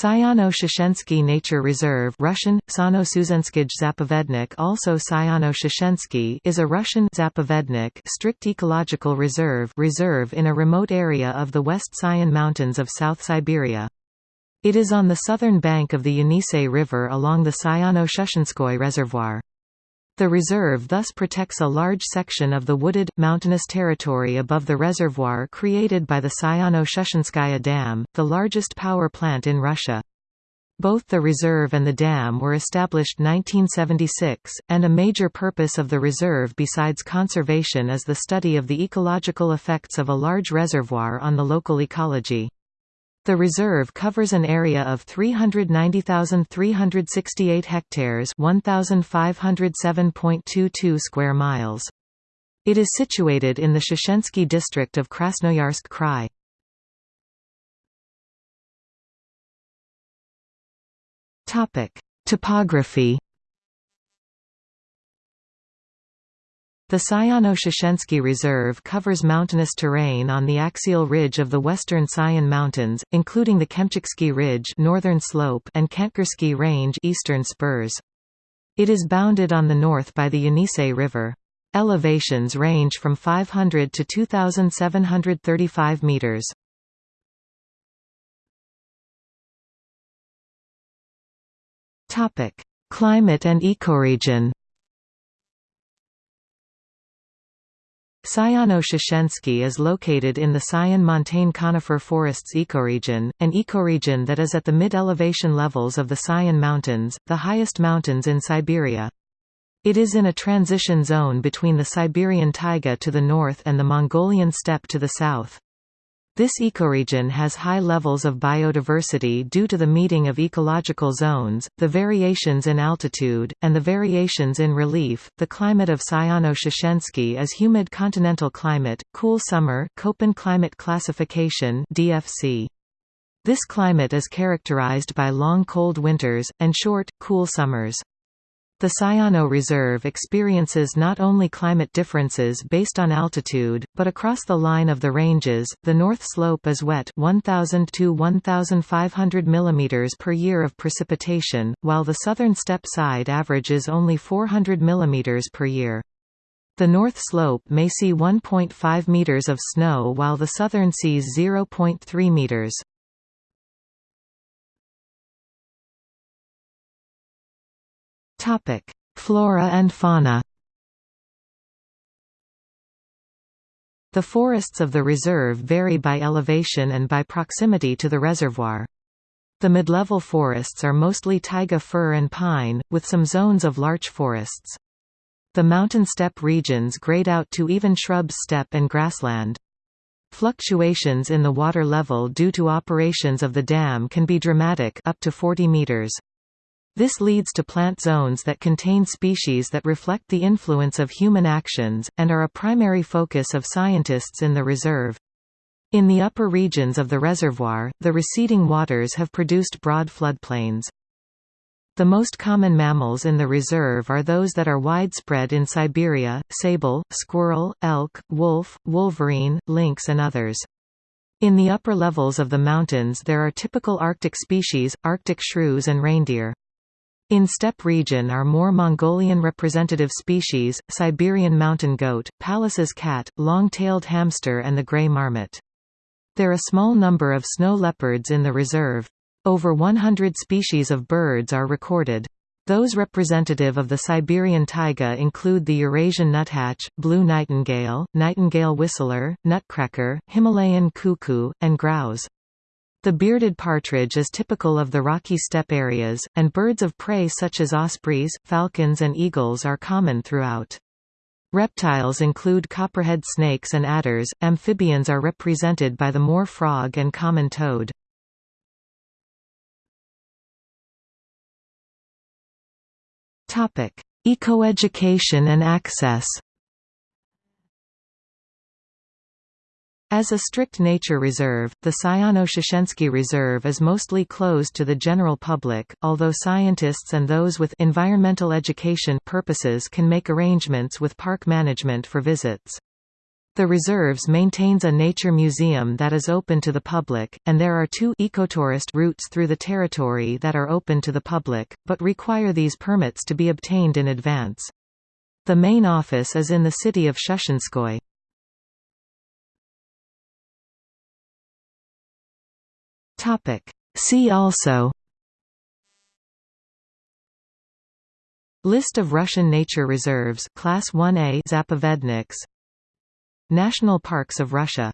Sayano-Shushensky Nature Reserve Russian, Zapovednik also Sayano-Shushensky is a Russian Zapovednik strict ecological reserve reserve in a remote area of the West Sayan Mountains of South Siberia. It is on the southern bank of the Yenisei River along the Sayano-Shushenskoye Reservoir. The reserve thus protects a large section of the wooded, mountainous territory above the reservoir created by the Sayano-Shushenskaya Dam, the largest power plant in Russia. Both the reserve and the dam were established 1976, and a major purpose of the reserve besides conservation is the study of the ecological effects of a large reservoir on the local ecology. The reserve covers an area of 390,368 hectares 1,507.22 square miles. It is situated in the Shushensky district of Krasnoyarsk Krai. Topography The Sayano-Shushensky Reserve covers mountainous terrain on the axial ridge of the western Sayan Mountains, including the Kemchitsky Ridge northern slope and Kantgursky Range eastern spurs. It is bounded on the north by the Yenisei River. Elevations range from 500 to 2,735 meters. Climate and ecoregion Sayano-Shushensky is located in the Sayan montane conifer forests ecoregion, an ecoregion that is at the mid-elevation levels of the Sayan Mountains, the highest mountains in Siberia. It is in a transition zone between the Siberian taiga to the north and the Mongolian steppe to the south. This ecoregion has high levels of biodiversity due to the meeting of ecological zones, the variations in altitude, and the variations in relief. The climate of Sayano-Shushensky is humid continental climate, cool summer, Köppen climate classification (DFC). This climate is characterized by long cold winters and short, cool summers. The Sayano Reserve experiences not only climate differences based on altitude, but across the line of the ranges. The north slope is wet 1000 to 1500 mm per year of precipitation, while the southern steppe side averages only 400 mm per year. The north slope may see 1.5 meters of snow while the southern sees 0.3 meters. Topic: Flora and fauna. The forests of the reserve vary by elevation and by proximity to the reservoir. The mid-level forests are mostly taiga fir and pine, with some zones of larch forests. The mountain steppe regions grade out to even shrubs steppe and grassland. Fluctuations in the water level due to operations of the dam can be dramatic up to 40 meters. This leads to plant zones that contain species that reflect the influence of human actions, and are a primary focus of scientists in the reserve. In the upper regions of the reservoir, the receding waters have produced broad floodplains. The most common mammals in the reserve are those that are widespread in Siberia, sable, squirrel, elk, wolf, wolverine, lynx and others. In the upper levels of the mountains there are typical Arctic species, Arctic shrews and reindeer. In steppe region are more Mongolian representative species, Siberian mountain goat, Pallas's cat, long-tailed hamster and the gray marmot. There are a small number of snow leopards in the reserve. Over 100 species of birds are recorded. Those representative of the Siberian taiga include the Eurasian nuthatch, blue nightingale, nightingale whistler, nutcracker, Himalayan cuckoo, and grouse. The bearded partridge is typical of the rocky steppe areas, and birds of prey such as ospreys, falcons and eagles are common throughout. Reptiles include copperhead snakes and adders, amphibians are represented by the moor frog and common toad. Ecoeducation and access As a strict nature reserve, the Sayano-Shushensky Reserve is mostly closed to the general public, although scientists and those with environmental education purposes can make arrangements with park management for visits. The reserves maintains a nature museum that is open to the public, and there are two ecotourist routes through the territory that are open to the public, but require these permits to be obtained in advance. The main office is in the city of Shushenskoye. See also List of Russian nature reserves Class 1A Zapovedniks National Parks of Russia